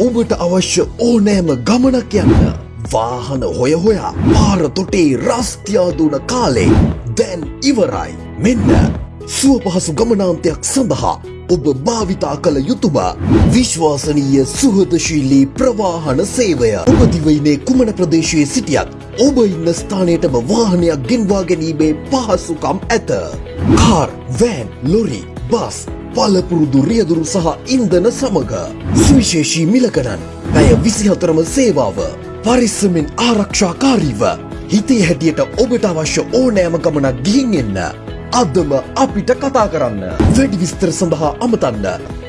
ඔබට අවශ්‍ය ඕනෑම ගමනක් යන්න. වාහන හොය හොයා පාර තොටේ රස්තියාදුන කාලේ දැන් ඉවරයි. මෙන්න සුව පහසු ගමනාන්තයක් සඳහා ඔබ භාවිතා කළ යුතුම විශ්වාසනීය සුහදශීලී ප්‍රවාහන සේවය ඔබදිවයිනේ කුමන ප්‍රදේශයේ සිටියත් ඔබ ඉන්න ස්ථානයටම වාහනයක් ගෙන්වා ගැනීමේ පහසුකම් ඇත. කාර්, වෑන්, ලොරි, බස්, පලපුරුදු රියදුරු සහ ඉන්දන සමග සුවිශේෂී මිලකනන් පැය විසිහතරම සේවාව. පරිස්සමෙන් ආරක්ෂාකාරීව. හිතේ හැටියට ඔබට අවශ්‍ය ඕනෑම ගමනක් ගිහින් එන්න. අදම අපිට කතා කරන්න. වැඩි විස්තර සඳහා අමතන්න.